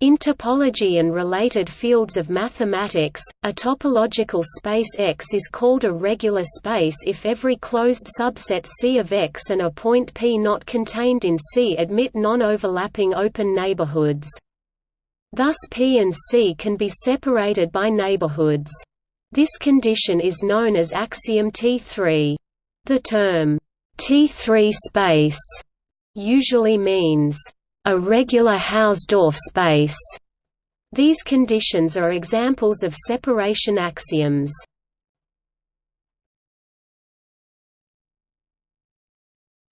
In topology and related fields of mathematics, a topological space X is called a regular space if every closed subset C of X and a point P not contained in C admit non-overlapping open neighborhoods. Thus P and C can be separated by neighborhoods. This condition is known as axiom T3. The term, T3 space, usually means a regular Hausdorff space. These conditions are examples of separation axioms.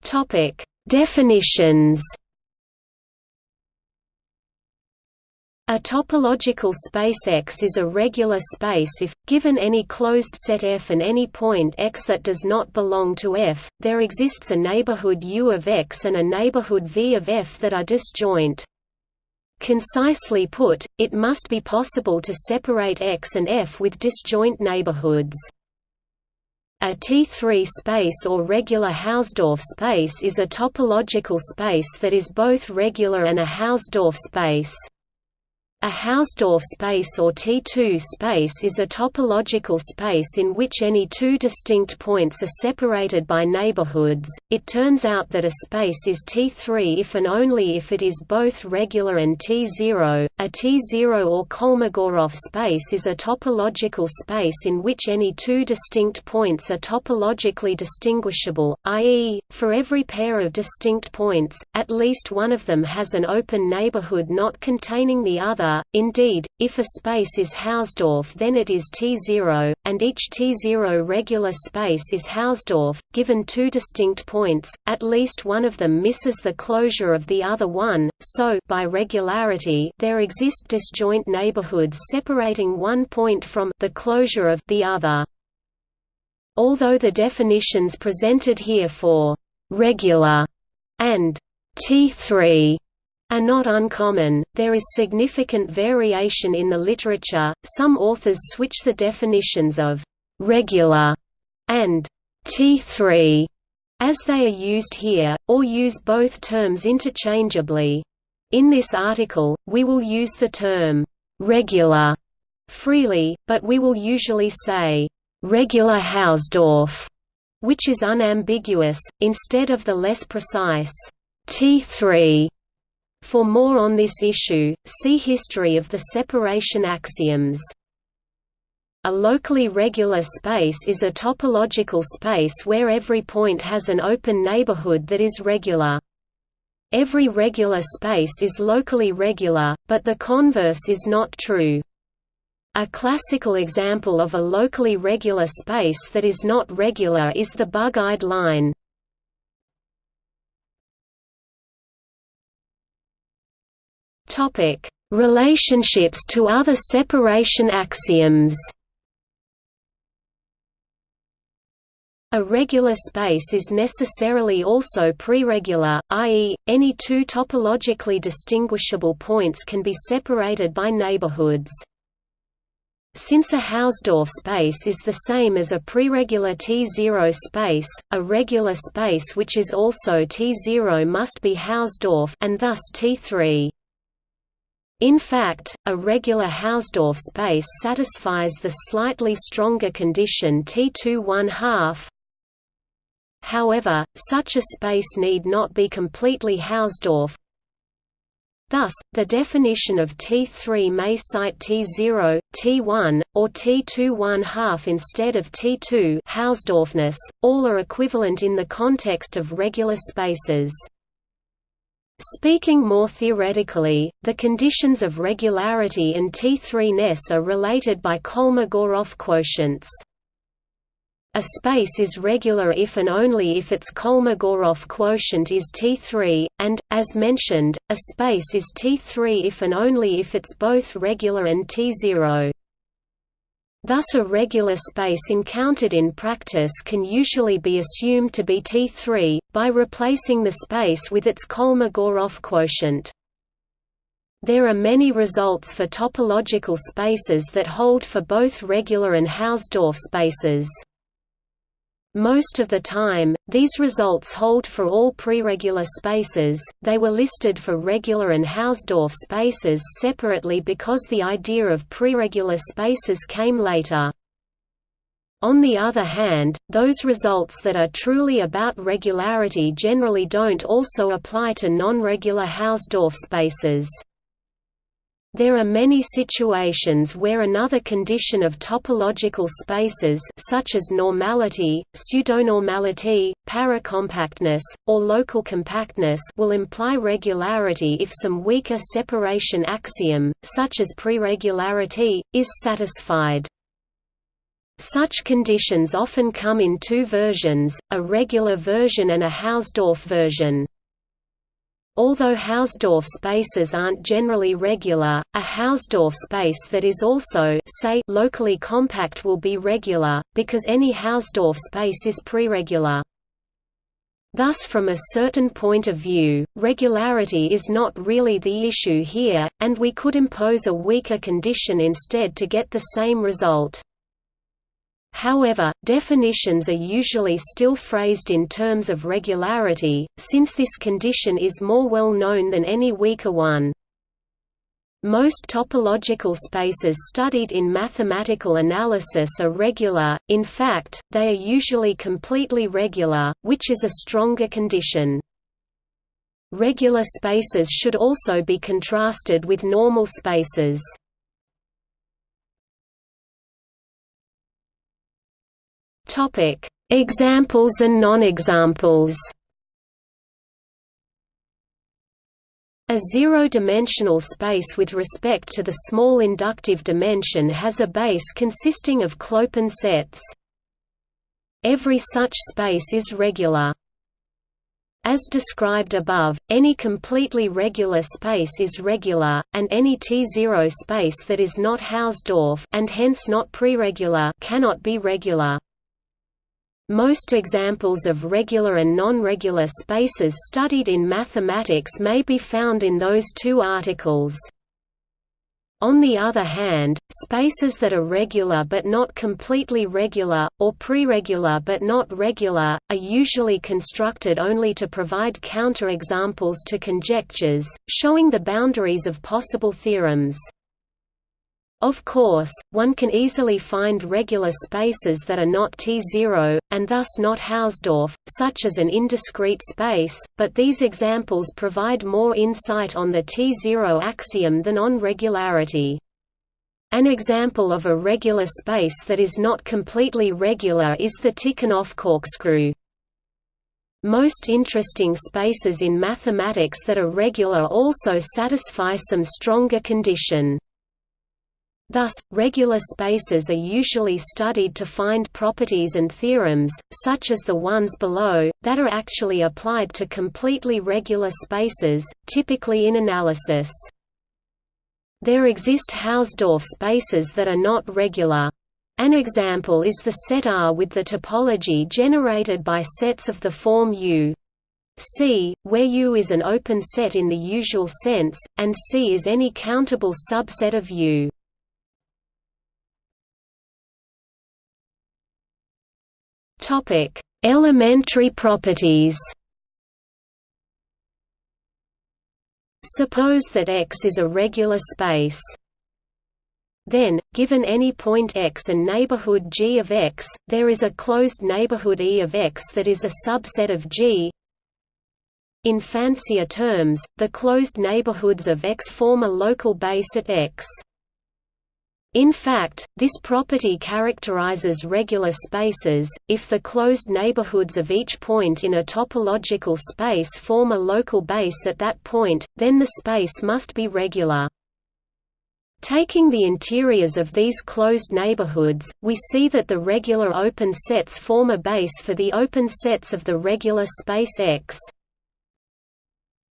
Topic: Definitions. A topological space X is a regular space if, given any closed set F and any point X that does not belong to F, there exists a neighborhood U of X and a neighborhood V of F that are disjoint. Concisely put, it must be possible to separate X and F with disjoint neighborhoods. A T3 space or regular Hausdorff space is a topological space that is both regular and a Hausdorff space. A Hausdorff space or T2 space is a topological space in which any two distinct points are separated by neighborhoods. It turns out that a space is T3 if and only if it is both regular and T0. A T0 or Kolmogorov space is a topological space in which any two distinct points are topologically distinguishable, i.e., for every pair of distinct points, at least one of them has an open neighborhood not containing the other Indeed, if a space is Hausdorff then it is T0, and each T0 regular space is Hausdorff. Given two distinct points, at least one of them misses the closure of the other one, so by regularity there exist disjoint neighborhoods separating one point from the closure of the other. Although the definitions presented here for regular and T3 are not uncommon, there is significant variation in the literature, some authors switch the definitions of «regular» and «T3» as they are used here, or use both terms interchangeably. In this article, we will use the term «regular» freely, but we will usually say «regular Hausdorff», which is unambiguous, instead of the less precise «T3» For more on this issue, see History of the separation axioms. A locally regular space is a topological space where every point has an open neighborhood that is regular. Every regular space is locally regular, but the converse is not true. A classical example of a locally regular space that is not regular is the bug-eyed line. Topic: Relationships to other separation axioms. A regular space is necessarily also preregular, i.e., any two topologically distinguishable points can be separated by neighborhoods. Since a Hausdorff space is the same as a preregular T0 space, a regular space which is also T0 must be Hausdorff and thus T3. In fact, a regular Hausdorff space satisfies the slightly stronger condition T2 1/2. However, such a space need not be completely Hausdorff. Thus, the definition of T3 may cite T0, T1, or T2 1/2 instead of T2 Hausdorffness. All are equivalent in the context of regular spaces. Speaking more theoretically, the conditions of regularity and T3-ness are related by Kolmogorov quotients. A space is regular if and only if its Kolmogorov quotient is T3, and, as mentioned, a space is T3 if and only if it's both regular and T0. Thus a regular space encountered in practice can usually be assumed to be T3, by replacing the space with its Kolmogorov quotient. There are many results for topological spaces that hold for both regular and Hausdorff spaces. Most of the time, these results hold for all preregular spaces, they were listed for regular and Hausdorff spaces separately because the idea of preregular spaces came later. On the other hand, those results that are truly about regularity generally don't also apply to non-regular Hausdorff spaces. There are many situations where another condition of topological spaces such as normality, pseudonormality, paracompactness, or local compactness will imply regularity if some weaker separation axiom, such as preregularity, is satisfied. Such conditions often come in two versions, a regular version and a Hausdorff version. Although Hausdorff spaces aren't generally regular, a Hausdorff space that is also say locally compact will be regular, because any Hausdorff space is preregular. Thus from a certain point of view, regularity is not really the issue here, and we could impose a weaker condition instead to get the same result. However, definitions are usually still phrased in terms of regularity, since this condition is more well known than any weaker one. Most topological spaces studied in mathematical analysis are regular, in fact, they are usually completely regular, which is a stronger condition. Regular spaces should also be contrasted with normal spaces. Topic: Examples and non-examples. A zero-dimensional space with respect to the small inductive dimension has a base consisting of Clopen sets. Every such space is regular. As described above, any completely regular space is regular, and any T0 space that is not Hausdorff and hence not preregular cannot be regular. Most examples of regular and non-regular spaces studied in mathematics may be found in those two articles. On the other hand, spaces that are regular but not completely regular, or preregular but not regular, are usually constructed only to provide counterexamples to conjectures, showing the boundaries of possible theorems. Of course, one can easily find regular spaces that are not T0, and thus not Hausdorff, such as an indiscrete space, but these examples provide more insight on the T0 axiom than on regularity. An example of a regular space that is not completely regular is the Tikhonov corkscrew. Most interesting spaces in mathematics that are regular also satisfy some stronger condition. Thus, regular spaces are usually studied to find properties and theorems, such as the ones below, that are actually applied to completely regular spaces, typically in analysis. There exist Hausdorff spaces that are not regular. An example is the set R with the topology generated by sets of the form U. C, where U is an open set in the usual sense, and C is any countable subset of U. Topic: Elementary properties. Suppose that X is a regular space. Then, given any point X and neighborhood G of X, there is a closed neighborhood E of X that is a subset of G. In fancier terms, the closed neighborhoods of X form a local base at X. In fact, this property characterizes regular spaces. If the closed neighborhoods of each point in a topological space form a local base at that point, then the space must be regular. Taking the interiors of these closed neighborhoods, we see that the regular open sets form a base for the open sets of the regular space X.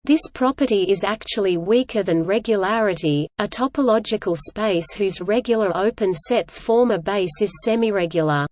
This property is actually weaker than regularity. A topological space whose regular open sets form a base is semiregular.